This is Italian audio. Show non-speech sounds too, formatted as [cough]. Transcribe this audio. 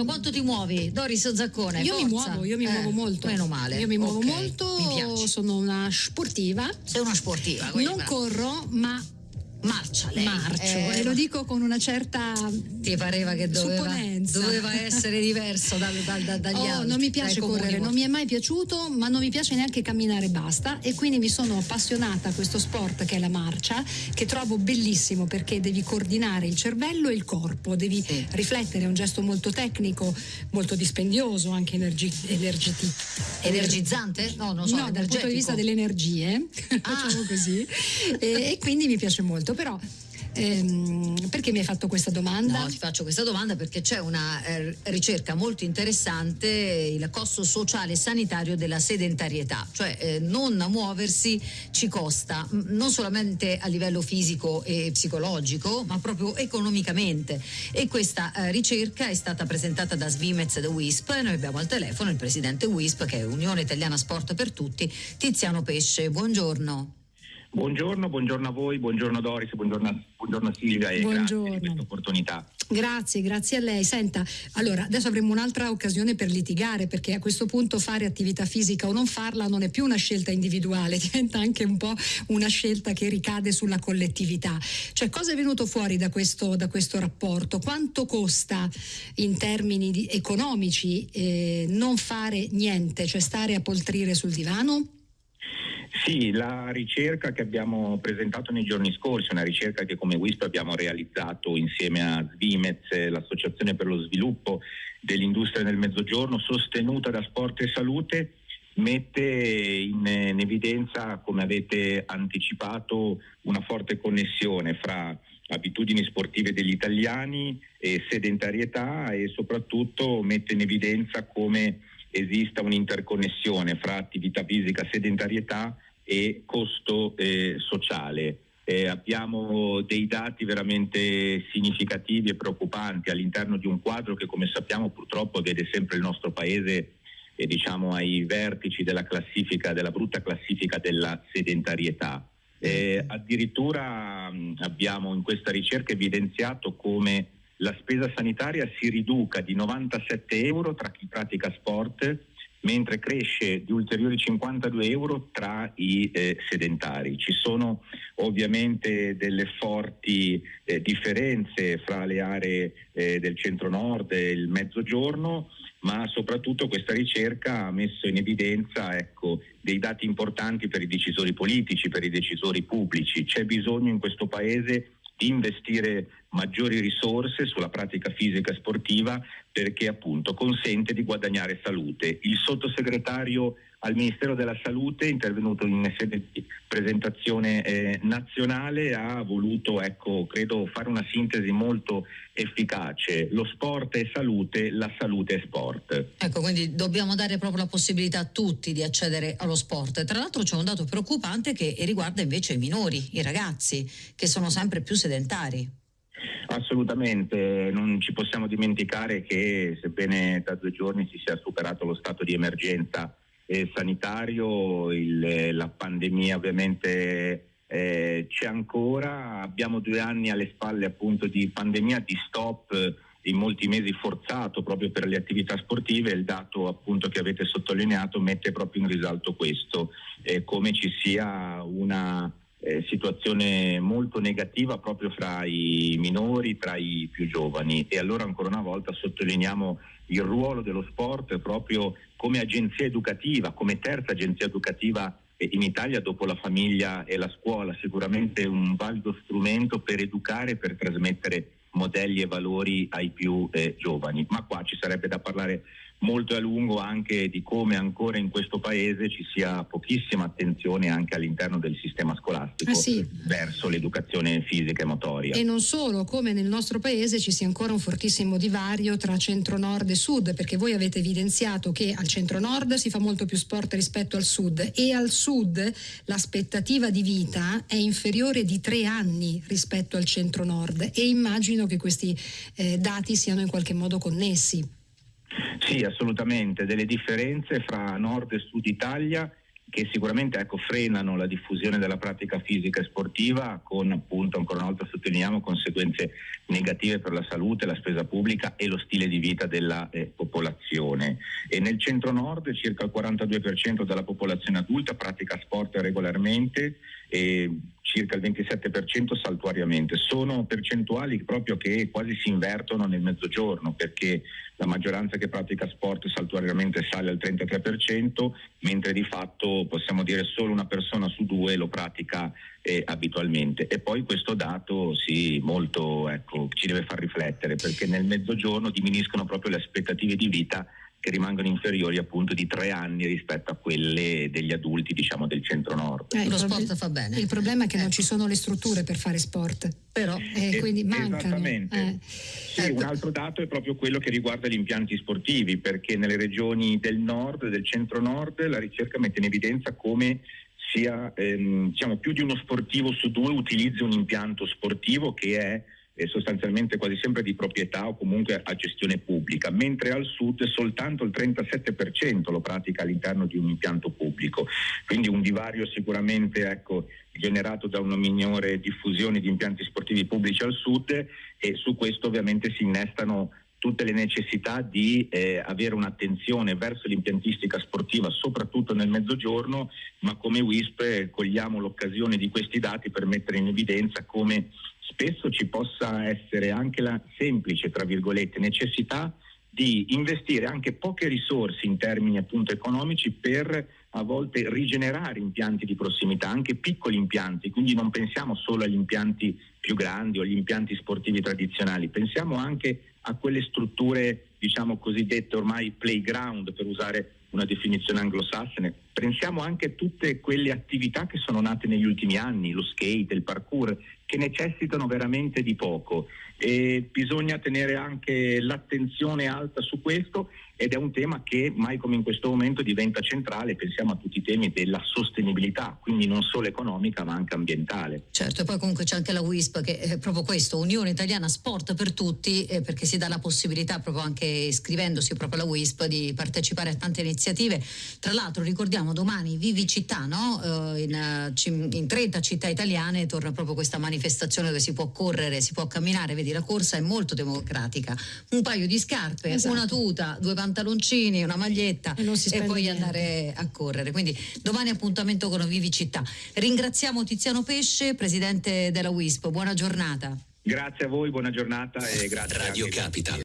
Allora, quanto ti muovi, Doris Zaccone? Io forza. mi muovo, io mi Eh, muovo molto. Meno male. Io mi muovo Ok, molto, Mi sono una sportiva. Sei una sportiva. Non brava. corro, ma Marcia lei. marcio Eh, e lo dico con una certa Ti pareva che doveva, doveva essere diverso dal- dal- dal- dagli Oh, altri. non mi piace dai comuni correre, non mi è mai piaciuto, ma non mi piace neanche camminare basta e quindi mi sono appassionata a questo sport che è la marcia, che trovo bellissimo perché devi coordinare il cervello e il corpo, devi Sì. riflettere, è un gesto molto tecnico, molto dispendioso, anche energi- energiti- Energizzante? No, non so. no, dal punto di vista delle energie, [laughs] Ah. facciamo così, e, e quindi mi piace molto, però ehm, perché mi hai fatto questa domanda? No, ti faccio questa domanda perché c'è una eh, ricerca molto interessante, il costo sociale e sanitario della sedentarietà, cioè eh, non muoversi ci costa non solamente a livello fisico e psicologico, ma proprio economicamente. E questa eh, ricerca è stata presentata da Svimez e da WISP noi abbiamo al telefono il presidente WISP che è Unione Italiana Sport per Tutti, Tiziano Pesce. Buongiorno. Buongiorno, buongiorno a voi, buongiorno Doris, buongiorno, buongiorno Silvia e Buongiorno. grazie di questa opportunità. Grazie, grazie a lei. Senta, allora adesso avremo un'altra occasione per litigare perché a questo punto fare attività fisica o non farla non è più una scelta individuale, [laughs] diventa anche un po' una scelta che ricade sulla collettività. Cioè cosa è venuto fuori da questo, da questo rapporto? Quanto costa in termini economici eh, non fare niente, cioè stare a poltrire sul divano? Sì, la ricerca che abbiamo presentato nei giorni scorsi, una ricerca che come WISP abbiamo realizzato insieme a Svimez, l'Associazione per lo Sviluppo dell'Industria nel Mezzogiorno, sostenuta da Sport e Salute, mette in, in evidenza, come avete anticipato, una forte connessione fra abitudini sportive degli italiani e sedentarietà e soprattutto mette in evidenza come esista un'interconnessione fra attività fisica, sedentarietà e costo eh, sociale. Eh, abbiamo dei dati veramente significativi e preoccupanti all'interno di un quadro che come sappiamo purtroppo vede sempre il nostro paese eh, diciamo, ai vertici della classifica, della brutta classifica della sedentarietà. Eh, addirittura mh, abbiamo in questa ricerca evidenziato come la spesa sanitaria si riduca di 97 euro tra chi pratica sport, mentre cresce di ulteriori 52 euro tra i eh, sedentari. Ci sono ovviamente delle forti eh, differenze fra le aree eh, del centro-nord e il mezzogiorno, ma soprattutto questa ricerca ha messo in evidenza ecco, dei dati importanti per i decisori politici, per i decisori pubblici. C'è bisogno in questo Paese di investire maggiori risorse sulla pratica fisica sportiva perché appunto consente di guadagnare salute. Il sottosegretario al Ministero della Salute, intervenuto in sede di presentazione eh, nazionale, ha voluto, ecco, credo, fare una sintesi molto efficace. Lo sport è salute, la salute è sport. Ecco, quindi dobbiamo dare proprio la possibilità a tutti di accedere allo sport. Tra l'altro c'è un dato preoccupante che riguarda invece i minori, i ragazzi, che sono sempre più sedentari. Assolutamente, non ci possiamo dimenticare che sebbene da due giorni si sia superato lo stato di emergenza eh, sanitario, il- la pandemia ovviamente eh, c'è ancora, abbiamo due anni alle spalle appunto di pandemia, di stop in molti mesi forzato proprio per le attività sportive, il dato appunto che avete sottolineato mette proprio in risalto questo, eh, come ci sia una eh, situazione molto negativa proprio fra i minori, tra i più giovani. E allora ancora una volta sottolineiamo il ruolo dello sport proprio come agenzia educativa, come terza agenzia educativa in Italia dopo la famiglia e la scuola, sicuramente un valido strumento per educare, per trasmettere modelli e valori ai più eh, giovani. Ma qua ci sarebbe da parlare molto a lungo anche di come ancora in questo paese ci sia pochissima attenzione anche all'interno del sistema scolastico Eh sì. verso l'educazione fisica e motoria. E non solo, come nel nostro paese ci sia ancora un fortissimo divario tra centro-nord e sud, perché voi avete evidenziato che al centro-nord si fa molto più sport rispetto al sud e al sud l'aspettativa di vita è inferiore di tre anni rispetto al centro-nord e immagino che questi eh, dati siano in qualche modo connessi. Sì, assolutamente, delle differenze fra nord e sud Italia che sicuramente ecco, frenano la diffusione della pratica fisica e sportiva con appunto ancora una volta sottolineiamo conseguenze negative per la salute, la spesa pubblica e lo stile di vita della eh, popolazione. E nel centro nord circa il 42% della popolazione adulta pratica sport regolarmente e circa il 27% saltuariamente. Sono percentuali proprio che quasi si invertono nel mezzogiorno perché la maggioranza che pratica sport saltuariamente sale al 33%, mentre di fatto possiamo dire solo una persona su due lo pratica eh, abitualmente. E poi questo dato sì, molto, ecco, ci deve far riflettere perché nel mezzogiorno diminuiscono proprio le aspettative di vita che rimangono inferiori appunto di tre anni rispetto a quelle degli adulti diciamo del centro-nord. Eh, Lo sport fa bene. Il problema è che eh. non ci sono le strutture per fare sport, però eh, quindi mancano. Esattamente. Eh. Sì, un altro dato è proprio quello che riguarda gli impianti sportivi, perché nelle regioni del nord e del centro-nord la ricerca mette in evidenza come sia ehm, diciamo, più di uno sportivo su due utilizzi un impianto sportivo che è è sostanzialmente quasi sempre di proprietà o comunque a gestione pubblica, mentre al sud soltanto il 37% lo pratica all'interno di un impianto pubblico. Quindi un divario sicuramente ecco, generato da una minore diffusione di impianti sportivi pubblici al sud e su questo ovviamente si innestano tutte le necessità di eh, avere un'attenzione verso l'impiantistica sportiva, soprattutto nel mezzogiorno, ma come WISP eh, cogliamo l'occasione di questi dati per mettere in evidenza come spesso ci possa essere anche la semplice, tra virgolette, necessità di investire anche poche risorse in termini appunto economici per a volte rigenerare impianti di prossimità, anche piccoli impianti, quindi non pensiamo solo agli impianti più grandi o agli impianti sportivi tradizionali, pensiamo anche a quelle strutture diciamo cosiddette ormai playground per usare una definizione anglosassone. Pensiamo anche a tutte quelle attività che sono nate negli ultimi anni, lo skate, il parkour, che necessitano veramente di poco e bisogna tenere anche l'attenzione alta su questo ed è un tema che mai come in questo momento diventa centrale, pensiamo a tutti i temi della sostenibilità, quindi non solo economica ma anche ambientale. Certo, e poi comunque c'è anche la WISP che è proprio questo, Unione Italiana Sport per tutti, eh, perché si dà la possibilità proprio anche iscrivendosi proprio alla WISP di partecipare a tante iniziative. Tra l'altro ricordiamo domani Vivi Città, no? eh, in, in 30 città italiane torna proprio questa manifestazione dove si può correre, si può camminare, vedi la corsa è molto democratica, un paio di scarpe, esatto. una tuta, due pantaloncini, una maglietta e, e poi niente. andare a correre. Quindi domani appuntamento con Vivi Città. Ringraziamo Tiziano Pesce, presidente della WISP. Buona giornata. Grazie a voi, buona giornata e grazie. Radio Capital.